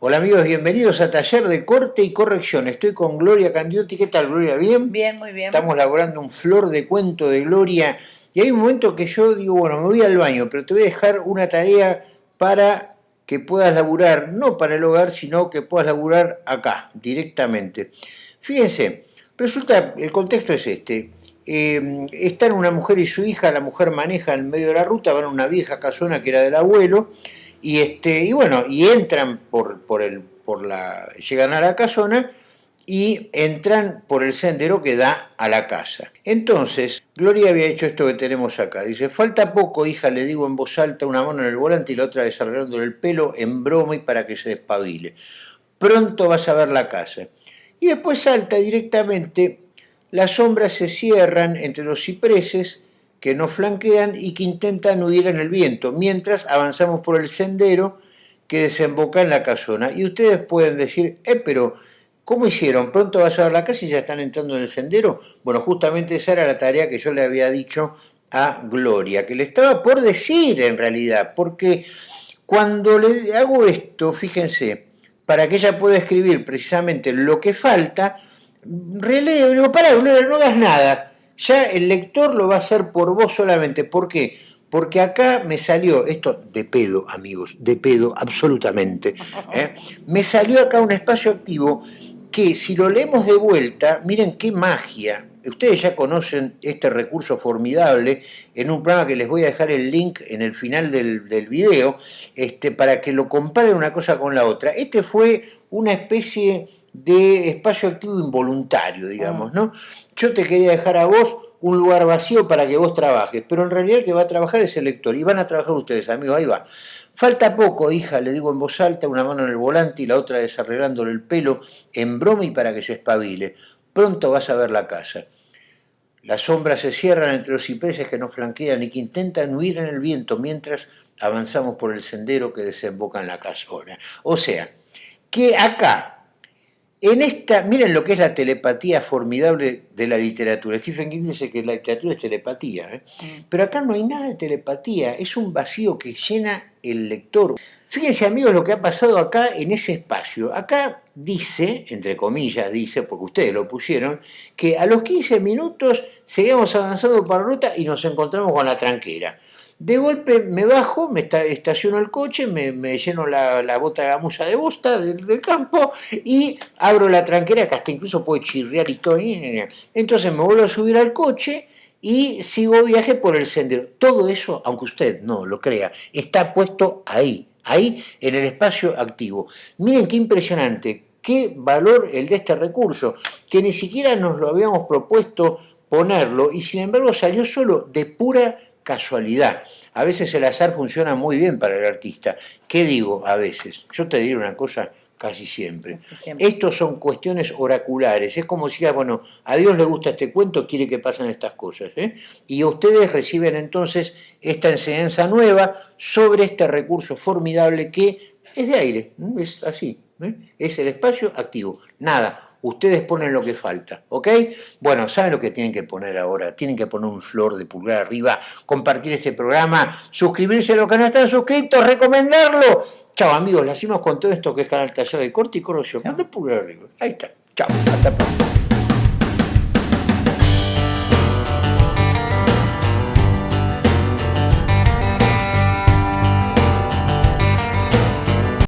Hola amigos, bienvenidos a Taller de Corte y Corrección. Estoy con Gloria Candiotti. ¿Qué tal, Gloria? ¿Bien? Bien, muy bien. Estamos laborando un flor de cuento de Gloria. Y hay un momento que yo digo, bueno, me voy al baño, pero te voy a dejar una tarea para que puedas laburar, no para el hogar, sino que puedas laburar acá, directamente. Fíjense, resulta, el contexto es este. Eh, están una mujer y su hija, la mujer maneja en medio de la ruta, van a una vieja casona que era del abuelo, y, este, y bueno, y entran por, por, el, por la, llegan a la casona y entran por el sendero que da a la casa. Entonces, Gloria había hecho esto que tenemos acá. Dice, falta poco, hija, le digo en voz alta, una mano en el volante y la otra desarrollándole el pelo en broma y para que se despabile. Pronto vas a ver la casa. Y después salta directamente, las sombras se cierran entre los cipreses, que nos flanquean y que intentan huir en el viento, mientras avanzamos por el sendero que desemboca en la casona. Y ustedes pueden decir, eh, pero ¿cómo hicieron? ¿Pronto vas a ver la casa y ya están entrando en el sendero? Bueno, justamente esa era la tarea que yo le había dicho a Gloria, que le estaba por decir en realidad, porque cuando le hago esto, fíjense, para que ella pueda escribir precisamente lo que falta, releo, digo, para, Gloria, no hagas nada, ya el lector lo va a hacer por vos solamente. ¿Por qué? Porque acá me salió, esto de pedo, amigos, de pedo, absolutamente. ¿eh? Me salió acá un espacio activo que si lo leemos de vuelta, miren qué magia. Ustedes ya conocen este recurso formidable en un programa que les voy a dejar el link en el final del, del video, este, para que lo comparen una cosa con la otra. Este fue una especie de espacio activo involuntario, digamos, ¿no? Yo te quería dejar a vos un lugar vacío para que vos trabajes, pero en realidad el que va a trabajar es el lector, y van a trabajar ustedes, amigos, ahí va. Falta poco, hija, le digo en voz alta, una mano en el volante y la otra desarreglándole el pelo en broma y para que se espabile. Pronto vas a ver la casa. Las sombras se cierran entre los cipreses que nos flanquean y que intentan huir en el viento mientras avanzamos por el sendero que desemboca en la casona. O sea, que acá, en esta, miren lo que es la telepatía formidable de la literatura. Stephen King dice que la literatura es telepatía, ¿eh? mm. pero acá no hay nada de telepatía, es un vacío que llena el lector. Fíjense amigos lo que ha pasado acá en ese espacio. Acá dice, entre comillas dice, porque ustedes lo pusieron, que a los 15 minutos seguimos avanzando por la ruta y nos encontramos con la tranquera. De golpe me bajo, me estaciono el coche, me, lleno la, bota de gamuza de bosta del, campo y abro la tranquera que hasta incluso puede chirriar y todo. Entonces me vuelvo a subir al coche y sigo viaje por el sendero. Todo eso, aunque usted no lo crea, está puesto ahí, ahí en el espacio activo. Miren qué impresionante, qué valor el de este recurso, que ni siquiera nos lo habíamos propuesto ponerlo y sin embargo salió solo de pura casualidad. A veces el azar funciona muy bien para el artista. ¿Qué digo a veces? Yo te diré una cosa casi siempre. Estos son cuestiones oraculares. Es como si, ah, bueno, a Dios le gusta este cuento, quiere que pasen estas cosas. ¿eh? Y ustedes reciben entonces esta enseñanza nueva sobre este recurso formidable que es de aire, es así, ¿eh? es el espacio activo. Nada, ustedes ponen lo que falta, ¿ok? Bueno, ¿saben lo que tienen que poner ahora? Tienen que poner un flor de pulgar arriba, compartir este programa, suscribirse a los que no están suscritos, recomendarlo. Chao amigos, le hacemos con todo esto que es Canal Taller de Corte y Corrosión. Manda pulgar arriba. Ahí está. Chao, hasta pronto.